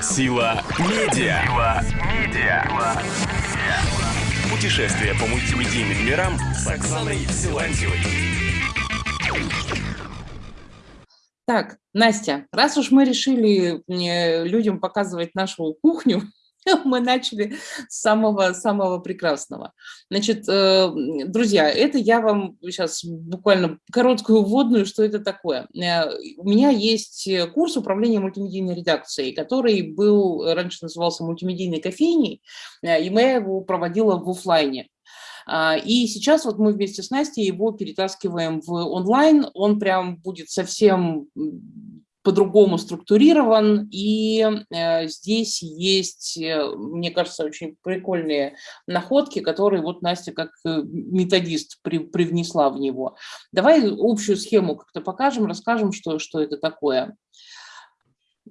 Сила медиа. Сила медиа. Путешествие по мультимедийным мирам с Оксаной Силантьевой. Так, Настя, раз уж мы решили людям показывать нашу кухню, мы начали с самого, самого прекрасного. Значит, э, друзья, это я вам сейчас буквально короткую вводную, что это такое. Э, у меня есть курс управления мультимедийной редакцией, который был, раньше назывался мультимедийной кофейней, э, и я его проводила в офлайне. А, и сейчас вот мы вместе с Настей его перетаскиваем в онлайн. Он прям будет совсем по-другому структурирован, и э, здесь есть, э, мне кажется, очень прикольные находки, которые вот Настя как э, методист при, привнесла в него. Давай общую схему как-то покажем, расскажем, что, что это такое.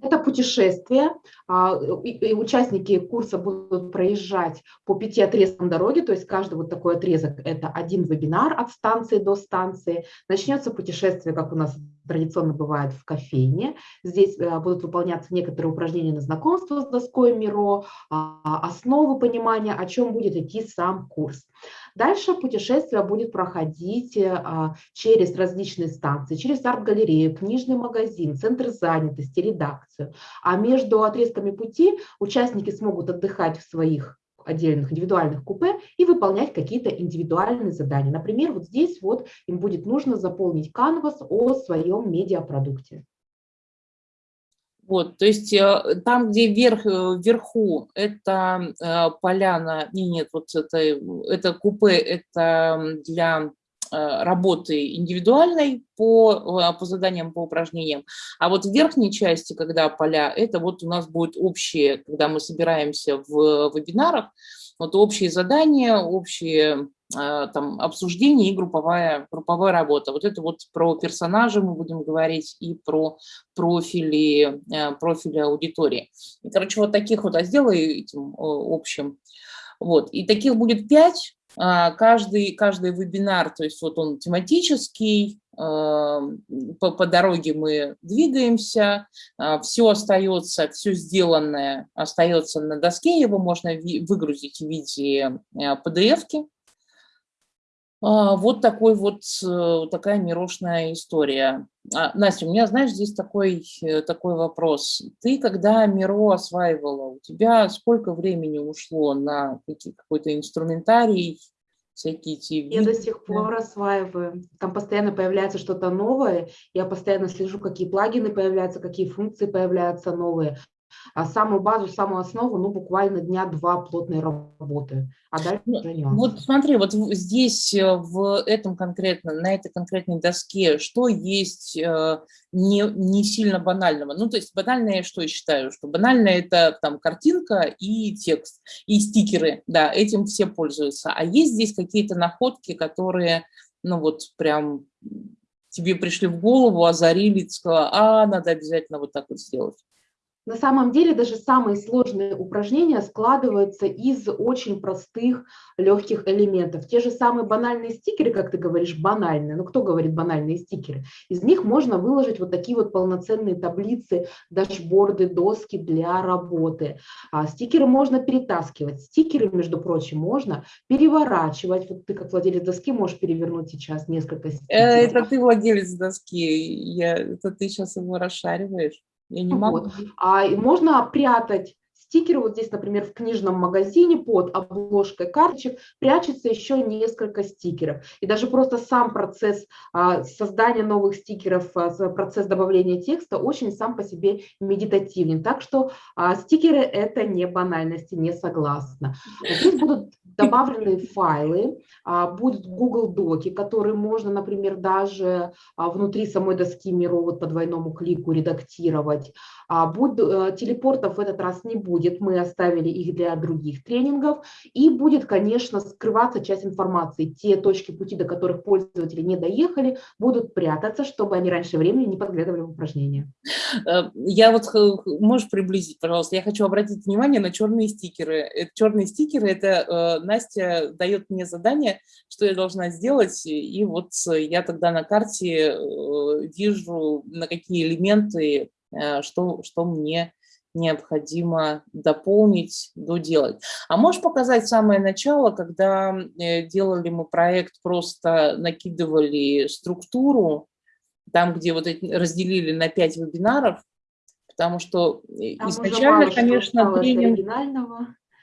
Это путешествие. А, участники курса будут проезжать по пяти отрезкам дороги, то есть каждый вот такой отрезок – это один вебинар от станции до станции. Начнется путешествие, как у нас традиционно бывает в кофейне. Здесь э, будут выполняться некоторые упражнения на знакомство с доской Миро, а, основы понимания, о чем будет идти сам курс. Дальше путешествие будет проходить э, а, через различные станции, через арт-галерею, книжный магазин, центр занятости, редакцию. А между отрезками пути участники смогут отдыхать в своих отдельных индивидуальных купе и выполнять какие-то индивидуальные задания. Например, вот здесь вот им будет нужно заполнить канвас о своем медиапродукте. Вот, то есть э, там, где вверх, э, вверху, это э, поляна, не, нет, вот это, это купе, это для работы индивидуальной по, по заданиям, по упражнениям. А вот в верхней части, когда поля, это вот у нас будет общее, когда мы собираемся в вебинарах, вот общие задания, общие а, там, обсуждение и групповая, групповая работа. Вот это вот про персонажа мы будем говорить и про профили, профили аудитории. И, короче, вот таких вот, а сделай этим общим. Вот. И таких будет пять. А, каждый, каждый вебинар, то есть вот он тематический, по, по дороге мы двигаемся, все остается, все сделанное остается на доске, его можно выгрузить в виде PDF-ки, а, вот такой вот, э, такая мирошная история. А, Настя, у меня, знаешь, здесь такой, э, такой вопрос. Ты, когда Миро осваивала, у тебя сколько времени ушло на какой-то инструментарий, всякие эти... Я до сих пор осваиваю. Там постоянно появляется что-то новое. Я постоянно слежу, какие плагины появляются, какие функции появляются новые. А самую базу, самую основу, ну, буквально дня-два плотной работы. А дальше ну, уже нюансы. Вот смотри, вот здесь э, в этом конкретно, на этой конкретной доске, что есть э, не, не сильно банального? Ну, то есть банальное, что я считаю, что банальное это там картинка и текст, и стикеры, да, этим все пользуются. А есть здесь какие-то находки, которые, ну, вот прям тебе пришли в голову, озарили, сказала, а, надо обязательно вот так вот сделать. На самом деле даже самые сложные упражнения складываются из очень простых, легких элементов. Те же самые банальные стикеры, как ты говоришь, банальные. Ну, кто говорит банальные стикеры? Из них можно выложить вот такие вот полноценные таблицы, дашборды, доски для работы. А стикеры можно перетаскивать. Стикеры, между прочим, можно переворачивать. Вот ты как владелец доски можешь перевернуть сейчас несколько э, стикеров. Это ты владелец доски. Я, это ты сейчас его расшариваешь. Я не могу. Вот. А можно прятать стикеры. Вот здесь, например, в книжном магазине под обложкой карточек прячется еще несколько стикеров. И даже просто сам процесс а, создания новых стикеров, а, процесс добавления текста очень сам по себе медитативен. Так что а, стикеры – это не банальности, не согласна. Здесь будут добавлены файлы, будут Google Доки, которые можно, например, даже внутри самой доски Миро вот по двойному клику редактировать. Будет, телепортов в этот раз не будет мы оставили их для других тренингов, и будет, конечно, скрываться часть информации. Те точки пути, до которых пользователи не доехали, будут прятаться, чтобы они раньше времени не подглядывали в упражнения. Э, я вот, можешь приблизить, пожалуйста, я хочу обратить внимание на черные стикеры. Э, черные стикеры, это э, Настя дает мне задание, что я должна сделать, и вот я тогда на карте вижу, на какие элементы, что, что мне необходимо дополнить, доделать. А можешь показать самое начало, когда э, делали мы проект, просто накидывали структуру, там, где вот эти, разделили на пять вебинаров, потому что э, там изначально, конечно, тренинг...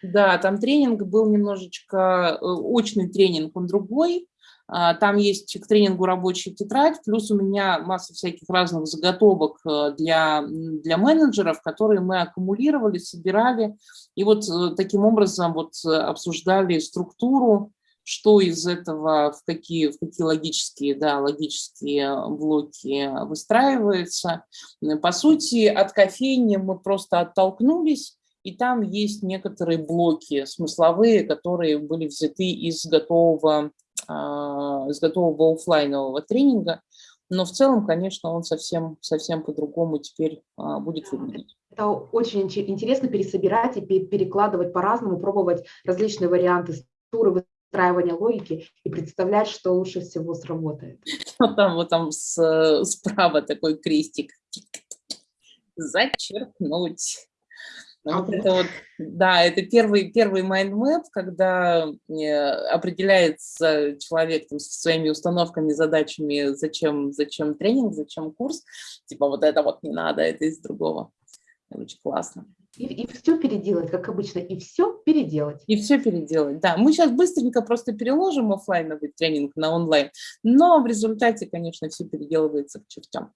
Да, там тренинг был немножечко, э, очный тренинг, он другой, там есть к тренингу рабочая тетрадь, плюс у меня масса всяких разных заготовок э, для, для менеджеров, которые мы аккумулировали, собирали, и вот э, таким образом вот э, обсуждали структуру, что из этого, в какие, в какие логические, да, логические блоки выстраивается. По сути, от кофейни мы просто оттолкнулись, и там есть некоторые блоки смысловые, которые были взяты из готового а, с готового офлайнового тренинга, но в целом, конечно, он совсем, совсем по-другому теперь а, будет выглядеть. Это очень интересно пересобирать и перекладывать по-разному, пробовать различные варианты структуры, выстраивания логики и представлять, что лучше всего сработает. Вот там, вот там с, справа такой крестик. Зачеркнуть. А вот это вот, да, это первый, первый mind map, когда э, определяется человек там, со своими установками, задачами, зачем, зачем тренинг, зачем курс. Типа вот это вот не надо, это из другого. Очень классно. И, и все переделать, как обычно, и все переделать. И все переделать, да. Мы сейчас быстренько просто переложим офлайновый тренинг на онлайн, но в результате, конечно, все переделывается к чертям.